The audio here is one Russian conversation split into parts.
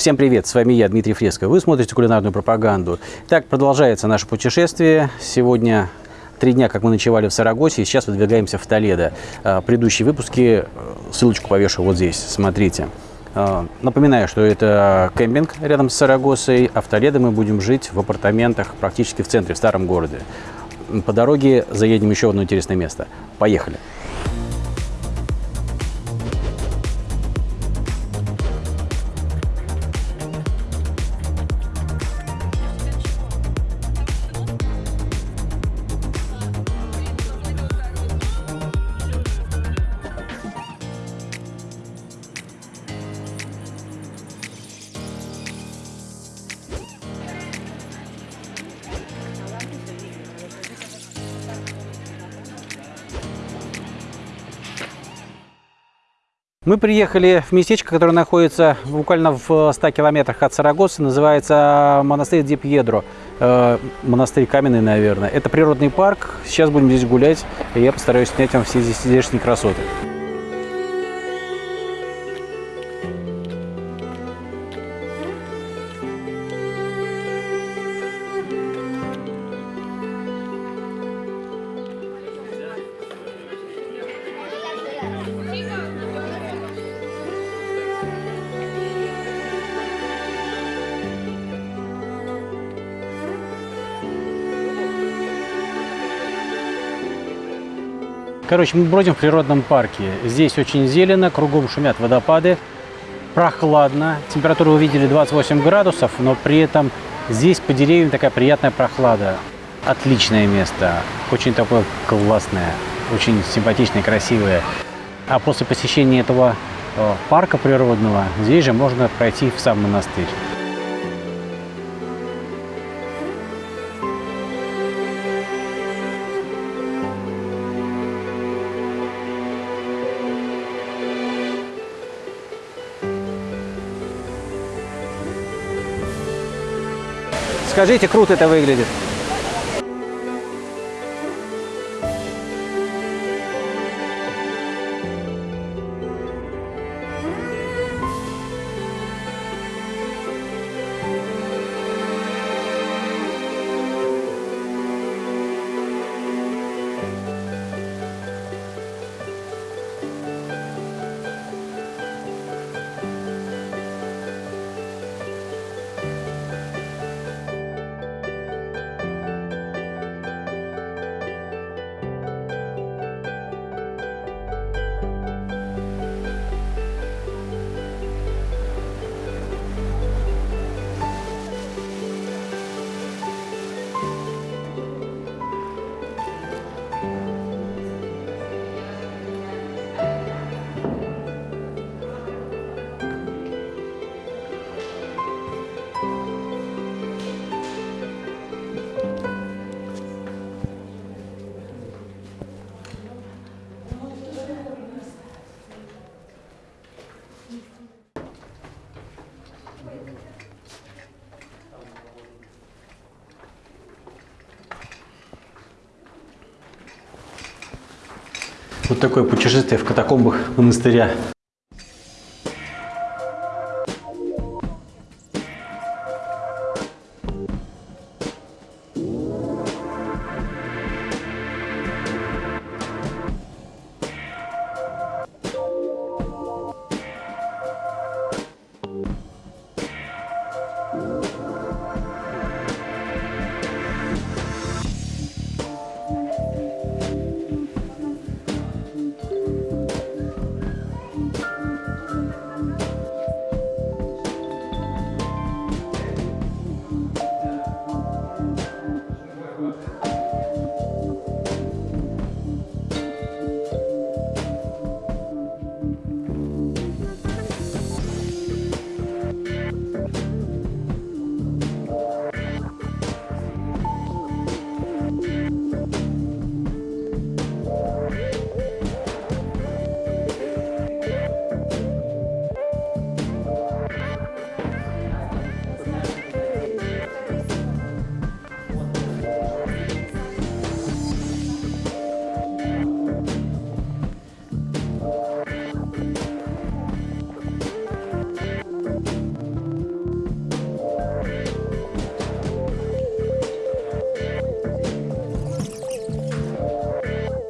Всем привет, с вами я, Дмитрий Фреско. Вы смотрите кулинарную пропаганду. Так, продолжается наше путешествие. Сегодня три дня, как мы ночевали в Сарагосе, и сейчас выдвигаемся в Толедо. А, предыдущие выпуски, э, ссылочку повешу вот здесь, смотрите. А, напоминаю, что это кемпинг рядом с Сарагосой, а в Толедо мы будем жить в апартаментах практически в центре, в старом городе. По дороге заедем еще в одно интересное место. Поехали! Мы приехали в местечко, которое находится буквально в 100 километрах от Сарагосы. Называется монастырь Депьедро. Э, монастырь каменный, наверное. Это природный парк. Сейчас будем здесь гулять, и я постараюсь снять вам все здесь здешние красоты. Короче, мы бродим в природном парке. Здесь очень зелено, кругом шумят водопады, прохладно. Температуру вы видели 28 градусов, но при этом здесь по деревьям такая приятная прохлада. Отличное место, очень такое классное, очень симпатичное, красивое. А после посещения этого э, парка природного, здесь же можно пройти в сам монастырь. Скажите, круто это выглядит. Вот такое путешествие в катакомбах монастыря.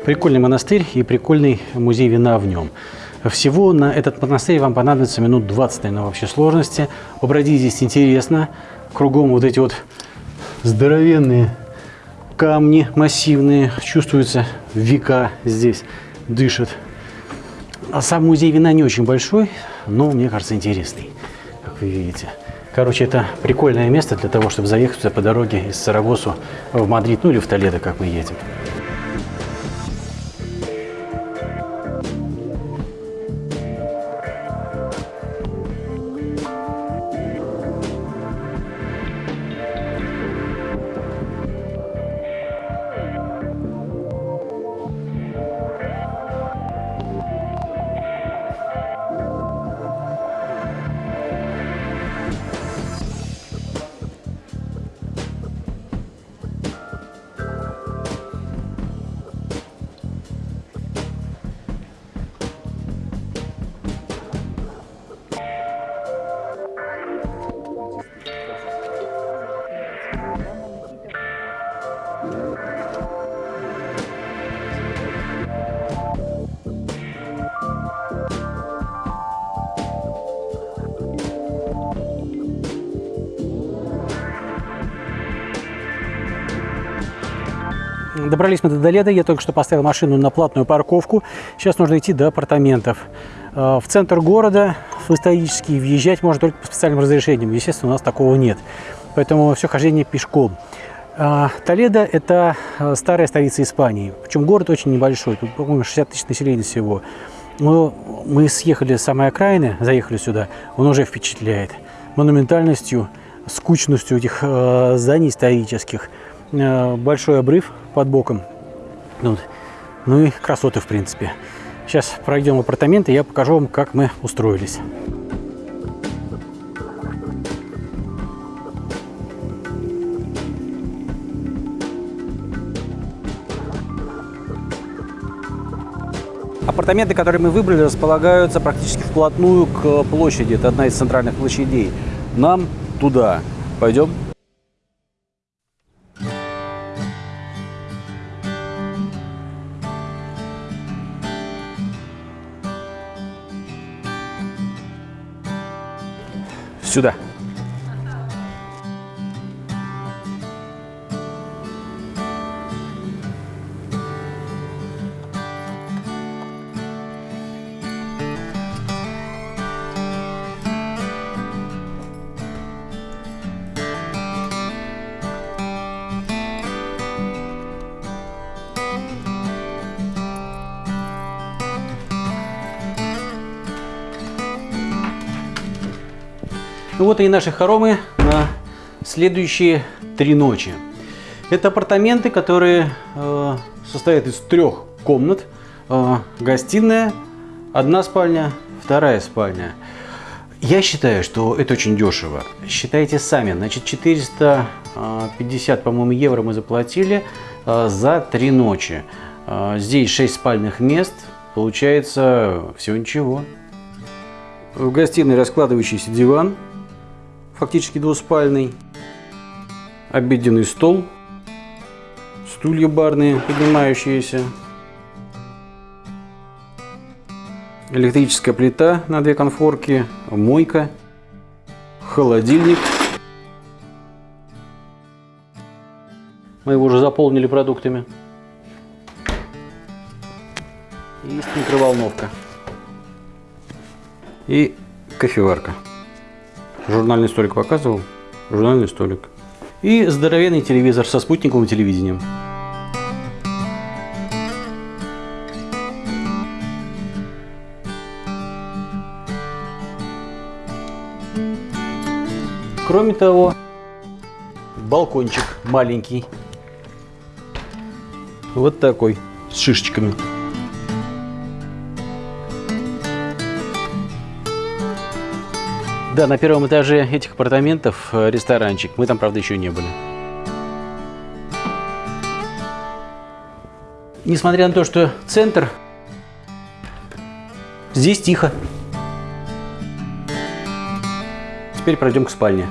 Прикольный монастырь и прикольный музей вина в нем. Всего на этот монастырь вам понадобится минут 20, наверное, вообще сложности. Побродить здесь интересно. Кругом вот эти вот здоровенные камни массивные. Чувствуется века здесь дышат. А сам музей вина не очень большой, но мне кажется интересный, как вы видите. Короче, это прикольное место для того, чтобы заехать по дороге из Сарагосу в Мадрид, ну или в Толедо, как мы едем. Добрались мы до Доледа, я только что поставил машину на платную парковку. Сейчас нужно идти до апартаментов. Э, в центр города, в исторический, въезжать можно только по специальным разрешениям. Естественно, у нас такого нет. Поэтому все хождение пешком. Э, Толедо – это э, старая столица Испании. Причем город очень небольшой, тут, по-моему, 60 тысяч населения всего. Но мы съехали с самой окраины, заехали сюда, он уже впечатляет. Монументальностью, скучностью этих зданий исторических – большой обрыв под боком. Ну, ну и красоты, в принципе. Сейчас пройдем в апартаменты, я покажу вам, как мы устроились. Апартаменты, которые мы выбрали, располагаются практически вплотную к площади. Это одна из центральных площадей. Нам туда. Пойдем? Сюда. Ну вот и наши хоромы на следующие три ночи. Это апартаменты, которые э, состоят из трех комнат. Э, гостиная, одна спальня, вторая спальня. Я считаю, что это очень дешево. Считайте сами. Значит, 450, по-моему, евро мы заплатили э, за три ночи. Э, здесь 6 спальных мест. Получается всего ничего. В гостиной раскладывающийся диван фактически двуспальный, обеденный стол, стулья барные, поднимающиеся, электрическая плита на две конфорки, мойка, холодильник. Мы его уже заполнили продуктами. Есть микроволновка. И кофеварка. Журнальный столик показывал? Журнальный столик. И здоровенный телевизор со спутниковым телевидением. Кроме того, балкончик маленький. Вот такой, с шишечками. Да, на первом этаже этих апартаментов э, ресторанчик. Мы там, правда, еще не были. Несмотря на то, что центр, здесь тихо. Теперь пройдем к спальне.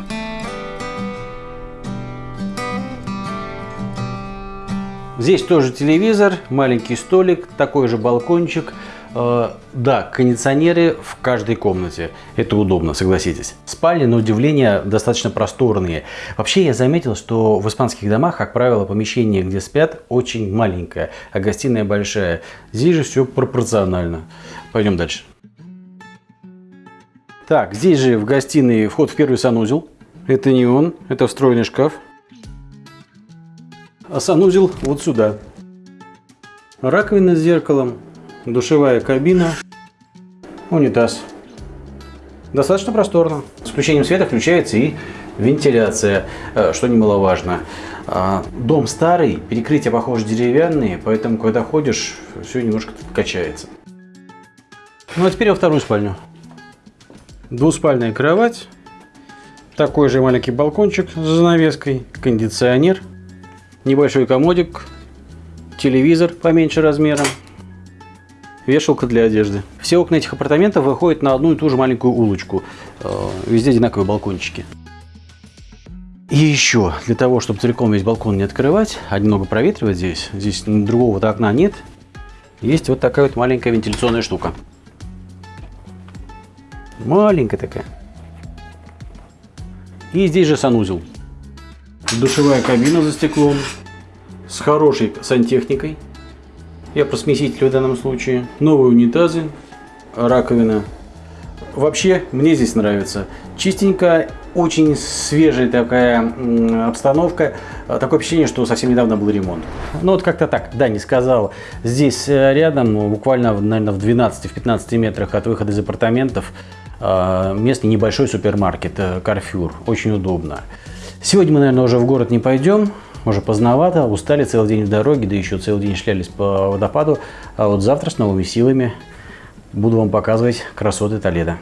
Здесь тоже телевизор, маленький столик, такой же балкончик. Э, да, кондиционеры в каждой комнате. Это удобно, согласитесь. Спальни, на удивление, достаточно просторные. Вообще, я заметил, что в испанских домах, как правило, помещение, где спят, очень маленькое, а гостиная большая. Здесь же все пропорционально. Пойдем дальше. Так, здесь же в гостиной вход в первый санузел. Это не он, это встроенный шкаф. А санузел вот сюда. Раковина с зеркалом, душевая кабина, унитаз. Достаточно просторно. С включением света включается и вентиляция, э, что немаловажно. А, дом старый, перекрытия, похоже, деревянные, поэтому, когда ходишь, все немножко качается. Ну а теперь во вторую спальню. Двуспальная кровать. Такой же маленький балкончик с занавеской. Кондиционер. Небольшой комодик. Телевизор поменьше размером. Вешалка для одежды. Все окна этих апартаментов выходят на одну и ту же маленькую улочку. Э, везде одинаковые балкончики. И еще, для того, чтобы целиком весь балкон не открывать, а немного проветривать здесь, здесь другого вот окна нет, есть вот такая вот маленькая вентиляционная штука. Маленькая такая. И здесь же санузел. Душевая кабина за стеклом. С хорошей сантехникой. Я про смеситель в данном случае. Новые унитазы. Раковина. Вообще, мне здесь нравится. Чистенько, очень свежая такая обстановка. Такое впечатление, что совсем недавно был ремонт. Ну вот как-то так, да, не сказал. Здесь э, рядом, буквально, наверное, в 12-15 метрах от выхода из апартаментов, а, местный небольшой супермаркет Carrefour. Э, Очень удобно. Сегодня мы, наверное, уже в город не пойдем. Уже поздновато, устали целый день в дороге, да еще целый день шлялись по водопаду. А вот завтра с новыми силами буду вам показывать красоты Толеда.